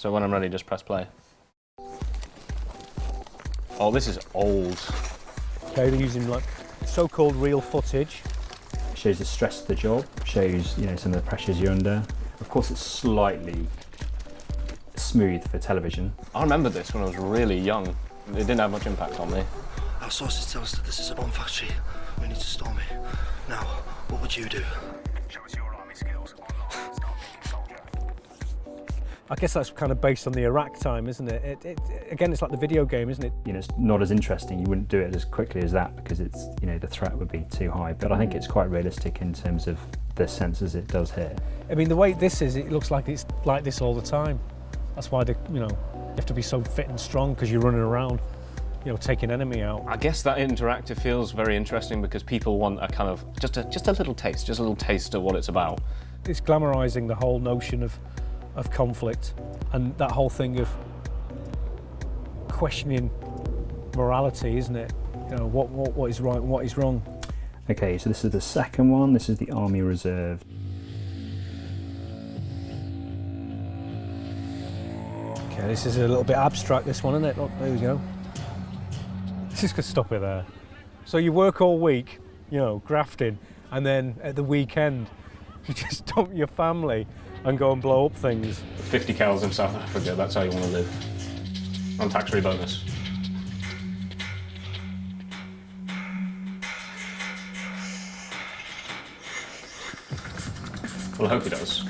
So when I'm ready, just press play. Oh, this is old. Okay, they're using like so-called real footage. shows the stress of the job, shows you know some of the pressures you're under. Of course, it's slightly smooth for television. I remember this when I was really young. It didn't have much impact on me. Our sources tell us that this is a bomb factory. We need to storm it. Now, what would you do? I guess that's kind of based on the Iraq time, isn't it? It, it? Again, it's like the video game, isn't it? You know, it's not as interesting. You wouldn't do it as quickly as that because it's you know the threat would be too high. But I think it's quite realistic in terms of the senses it does here. I mean, the way this is, it looks like it's like this all the time. That's why, the, you know, you have to be so fit and strong because you're running around, you know, taking enemy out. I guess that interactive feels very interesting because people want a kind of just a just a little taste, just a little taste of what it's about. It's glamorising the whole notion of, of conflict and that whole thing of questioning morality, isn't it? You know, what, what, what is right and what is wrong. Okay, so this is the second one. This is the Army Reserve. Okay, this is a little bit abstract, this one, isn't it? Look, there we go. Let's just stop it there. So you work all week, you know, grafting, and then at the weekend, you just dump your family and go and blow up things. 50 cows in South Africa, that's how you want to live. On tax-free bonus. Well, I hope he does.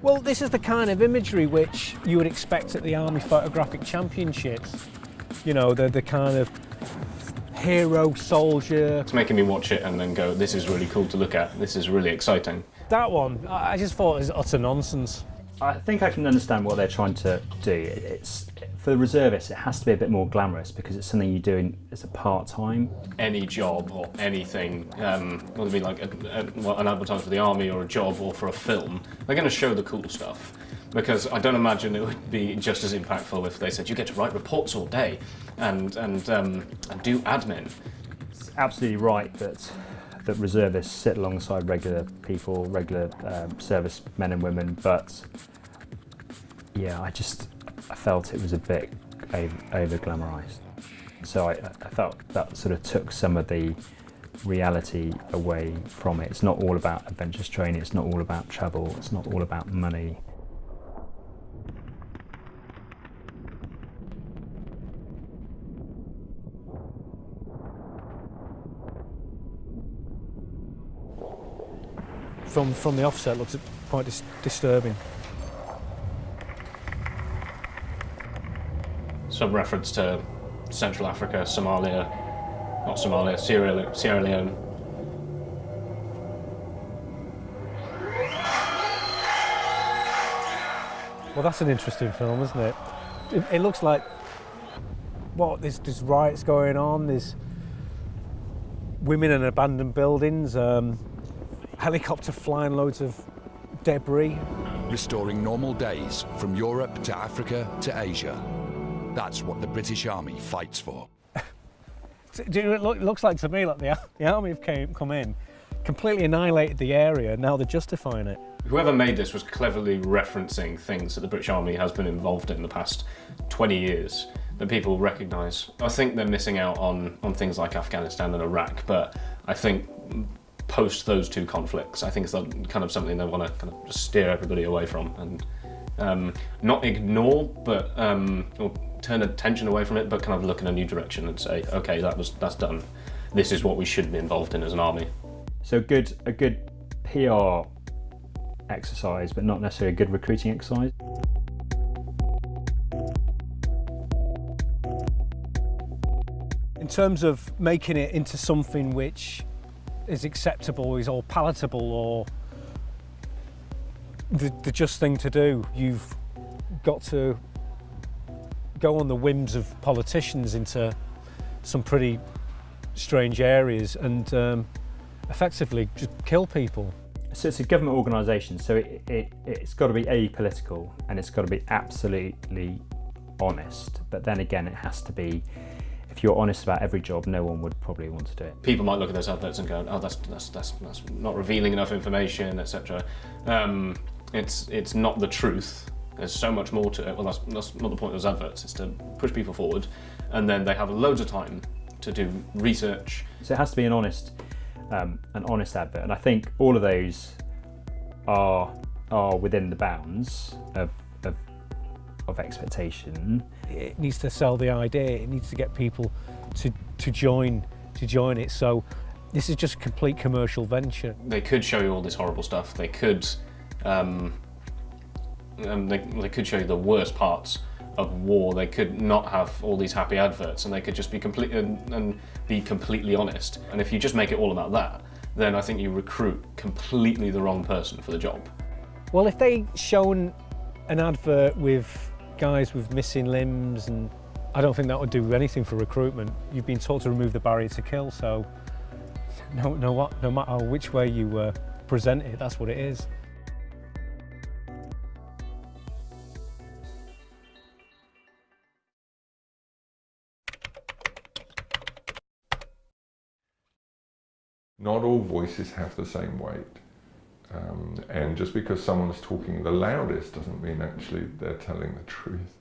Well, this is the kind of imagery which you would expect at the Army Photographic Championships. You know, the, the kind of hero, soldier. It's making me watch it and then go, this is really cool to look at. This is really exciting. That one, I I just thought it was utter nonsense. I think I can understand what they're trying to do. It's for the reservists, it has to be a bit more glamorous because it's something you do in, as a part time. Any job or anything, um, whether it be like a, a, well, an advertisement for the army or a job or for a film, they're going to show the cool stuff. Because I don't imagine it would be just as impactful if they said you get to write reports all day and and um, and do admin. It's absolutely right that that reservists sit alongside regular people, regular um, service men and women, but yeah, I just I felt it was a bit over, glamorized. So I, I felt that sort of took some of the reality away from it. It's not all about adventurous training, it's not all about travel, it's not all about money. From, from the offset, looks quite dis disturbing. Some reference to Central Africa, Somalia, not Somalia, Sierra, Le- Sierra Leone. Well, that's an interesting film, isn't it? It, it looks like what there's, there's riots going on. There's women in abandoned buildings. Um, helicopter flying loads of debris. restoring normal days from Europe to Africa to Asia. That's what the British Army fights for. Do you it, look, it looks like to me like the, the army have came, come in, completely annihilated the area. Now they're justifying it. Whoever made this was cleverly referencing things that the British Army has been involved in the past 20 years that people recognise. I think they're missing out on, on things like Afghanistan and Iraq, but I think post those two conflicts, I think it's kind of something they want to kind of just steer everybody away from and um, not ignore, but um, or turn attention away from it, but kind of look in a new direction and say, okay, that was that's done. This is what we should be involved in as an army. So good, a good PR exercise, but not necessarily a good recruiting exercise. In terms of making it into something which is acceptable, is all palatable, or the, the just thing to do, you've got to go on the whims of politicians into some pretty strange areas and um, effectively just kill people. So it's a government organisation, so it, it, it's got to be apolitical and it's got to be absolutely honest. But then again, it has to be, if you're honest about every job, no one would probably want to do it. people might look at those adverts and go, "Oh, that's that's that's, that's not revealing enough information, etc." Um, it's it's not the truth, There's so much more to it. Well, that's, that's not the point of those adverts. It's to push people forward, and then they have loads of time to do research. So it has to be an honest, um, an honest advert, and I think all of those are are within the bounds of of, of expectation. It needs to sell the idea. It needs to get people to to join to join it. So this is just a complete commercial venture. They could show you all this horrible stuff. They could, um, and they, they could show you the worst parts of war. They could not have all these happy adverts, and they could just be complete and, and be completely honest. And if you just make it all about that, then I think you recruit completely the wrong person for the job. Well, if they shown an advert with guys with missing limbs, and I don't think that would do anything for recruitment. You've been taught to remove the barrier to kill, so no, no, what, no matter which way you uh, present it, that's what it is. Not all voices have the same weight. Um, and just because someone's talking the loudest doesn't mean actually they're telling the truth.